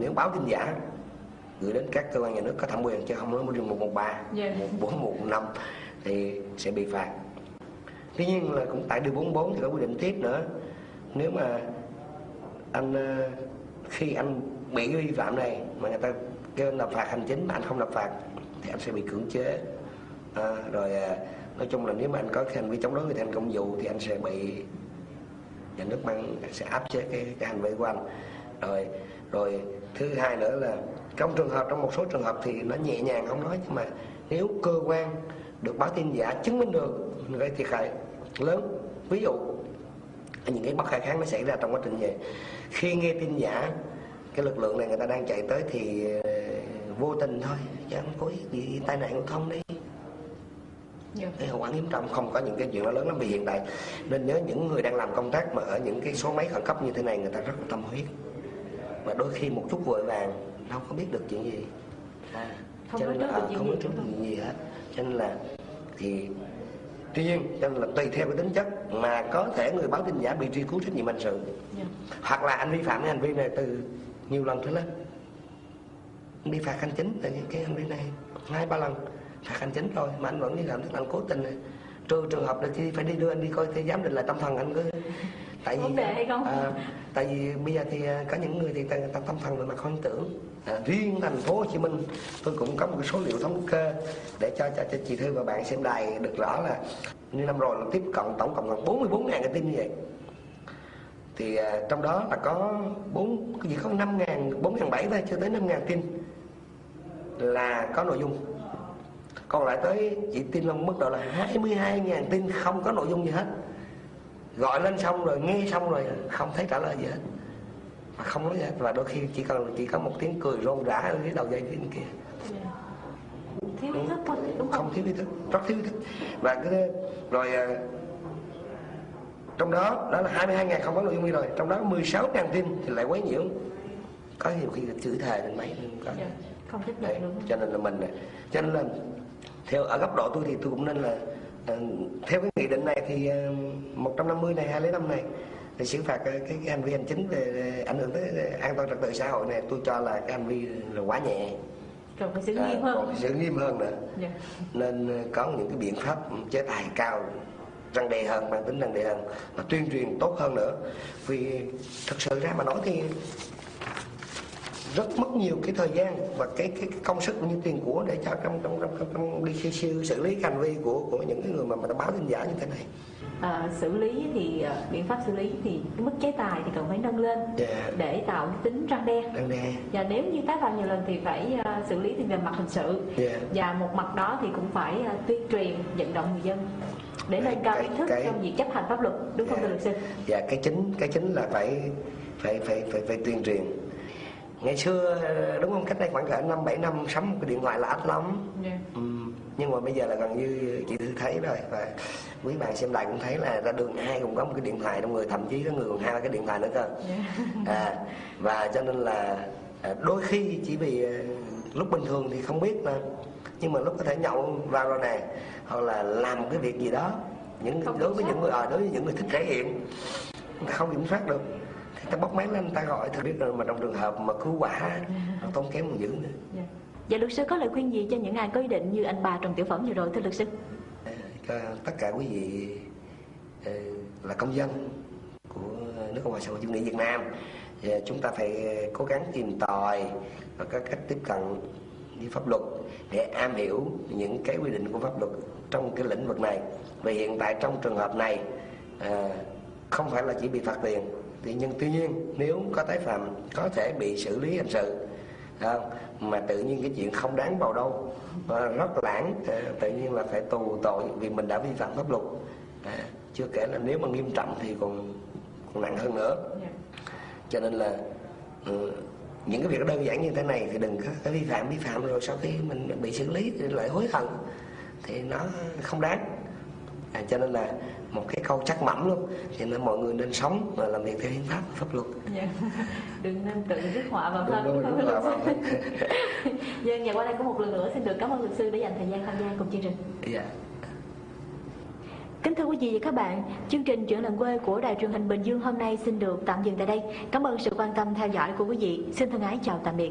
nếu báo tin giả gửi đến các cơ quan nhà nước có thẩm quyền chứ không nói một một một ba Dạ. một bốn một năm thì sẽ bị phạt. Tuy nhiên là cũng tại điều 44 thì có quy định tiếp nữa. Nếu mà anh ờ, khi anh bị vi phạm này mà người ta kêu anh nộp phạt hành chính mà anh không nộp phạt thì anh sẽ bị cưỡng chế. À, rồi nói chung là nếu mà anh có hành vi chống đối người thi hành công vụ thì anh sẽ bị nhà nước mang sẽ áp chế cái, cái hành vi của anh rồi rồi thứ hai nữa là trong trường hợp trong một số trường hợp thì nó nhẹ nhàng không nói nhưng mà nếu cơ quan được báo tin giả chứng minh được gây thiệt hại lớn ví dụ những cái bất khả kháng nó xảy ra trong quá trình về khi nghe tin giả cái lực lượng này người ta đang chạy tới thì ờ, vô tình thôi chứ không có gì tai nạn giao thông đi. Dạ. cái hậu quả nghiêm trọng không có những cái chuyện đó lớn lắm. Vì hiện tại nên nhớ những người đang làm công tác mà ở những cái số máy khẩn cấp như thế này người ta rất là tâm huyết và đôi khi một chút vội vàng đâu có biết được chuyện gì. À, Không cho nên là không gì, có trước chuyện gì hết. Cho nên là thì tuy nhiên cho nên là tùy theo cái tính chất mà có thể người báo tin giả bị truy cứu trách nhiệm hình sự. Dạ. hoặc là anh vi phạm cái hành vi này từ nhiều lần trở lên. Bị phạt hành chính tại cái hành vi này hai ba lần. Phạt hành chính rồi mà anh vẫn vi phạm tức là anh cố tình này. trừ trường hợp là khi phải đi đưa anh đi coi thế giám định lại tâm thần anh cứ tại vì hay không? à, tại vì bây giờ thì à, có những người thì người ta, tâm thần về mặt hoang tưởng. À, riêng thành phố Hồ Chí Minh tôi cũng có một cái số liệu thống kê để cho cho, cho chị Thư và bạn xem đài được rõ là như năm rồi là tiếp cận tổng cộng gần 44 ngàn cái tin như vậy. Thì à, trong đó là có bốn gì có năm ngàn bốn ngàn bảy thôi chưa tới năm ngàn tin là có nội dung. Còn lại tới chỉ tin là mức độ là 22 ngàn tin không có nội dung gì hết gọi lên xong rồi nghe xong rồi không thấy trả lời gì hết. Mà không nói gì hết. Và đôi khi chỉ cần chỉ có một tiếng cười rôm rã ở phía đầu dây bên kia. Thiếu ý thức thôi đúng không? Không thiếu ý thức rất thiếu ý thức. Và cái rồi à, trong đó đó là 22 ngàn không có nội dung gì rồi. Trong đó 16 ngàn tin thì lại quấy nhiễu. Có nhiều khi là chửi thề lên máy có Dạ. không chấp nhận cho nên là mình cho nên là theo ở góc độ tôi thì tôi cũng nên là theo cái nghị định này thì ờ, 150 này 205 này thì xử phạt ờ, cái, cái hành vi hành chính về ảnh hưởng tới ờ, an toàn trật tự xã hội này tôi cho là cái hành vi là quá nhẹ. Cần phải xử À, nghiêm hơn. còn phải xử nghiêm hơn nữa. Dạ. nên ờ, có những cái biện pháp chế tài cao răng đe hơn mang tính răng đe hơn và tuyên truyền tốt hơn nữa. Vì thật sự ra mà nói thì rất mất nhiều cái thời gian và cái cái, cái công sức cũng như tiền của để cho trong trong trong, trong, trong đi khi xử, xử lý hành vi của của những cái người mà mà báo tin giả như thế này À, xử lý thì à, biện pháp xử lý thì cái mức chế tài thì cần phải nâng lên Dạ. để tạo cái tính răng đe răng đe và nếu như tái phạm nhiều lần thì phải à, xử lý thì về mặt hình sự Dạ. và một mặt đó thì cũng phải à, tuyên truyền vận động người dân để nâng cao ý thức cái- trong việc chấp hành pháp luật đúng không Dạ. thưa luật sư và cái chính cái chính là phải phải phải phải, phải tuyên truyền ngày xưa đúng không? Cách đây khoảng cỡ năm bảy năm sắm một cái điện thoại là ít lắm. Dạ. Ừ, nhưng mà bây giờ là gần như chị Thư thấy rồi. Và quý bạn xem đài cũng thấy là ra đường ai cũng có một cái điện thoại trong người. Thậm chí có người còn hai cái điện thoại nữa cơ. À, và cho nên là à, đôi khi chỉ vì à, lúc bình thường thì không biết mà. Nhưng mà lúc có thể nhậu vào rồi nè hoặc là làm cái việc gì đó. Những Không đối với những người à, đối với những người thích thể hiện không kiểm soát được ta bóc máy lên ta gọi thì biết rồi mà trong trường hợp mà cứu quả nó tốn kém còn dữ nữa Dạ. Dạ luật sư có lời khuyên gì cho những ai có ý định như anh bà Trần Tiểu Phẩm vừa rồi thưa luật sư? cho tất cả quý vị ờ, là công dân của nước Cộng hòa xã hội chủ nghĩa Việt Nam thì chúng ta phải cố gắng tìm tòi và có cách tiếp cận với pháp luật để am hiểu những cái quy định của pháp luật trong cái lĩnh vực này vì hiện tại trong trường hợp này à, không phải là chỉ bị phạt tiền thì nhưng tuy nhiên nếu có tái phạm có thể bị xử lý hình sự. Không? mà tự nhiên cái chuyện không đáng vào đâu. Và rất lãng à, tự nhiên là phải tù tội vì mình đã vi phạm pháp luật. À, chưa kể là nếu mà nghiêm trọng thì còn còn nặng hơn nữa. Dạ. cho nên là ừ, những cái việc đơn giản như thế này thì đừng có cái vi phạm vi phạm rồi sau khi mình bị xử lý thì lại hối hận. Thì nó không đáng à, cho nên là một cái câu chắc mẩm luôn cho nên mọi người nên sống và làm việc theo hiến pháp pháp luật Dạ. Đừng nên tự rước họa vào thân. Đúng đúng đúng sư? Dân và qua đây có một lần nữa xin được cảm ơn luật sư đã dành thời gian tham gia cùng chương trình. dạ Kính thưa quý vị và các bạn, chương trình Chuyện lần quê của Đài truyền hình Bình Dương hôm nay xin được tạm dừng tại đây. Cảm ơn sự quan tâm theo dõi của quý vị. Xin thân ái chào tạm biệt.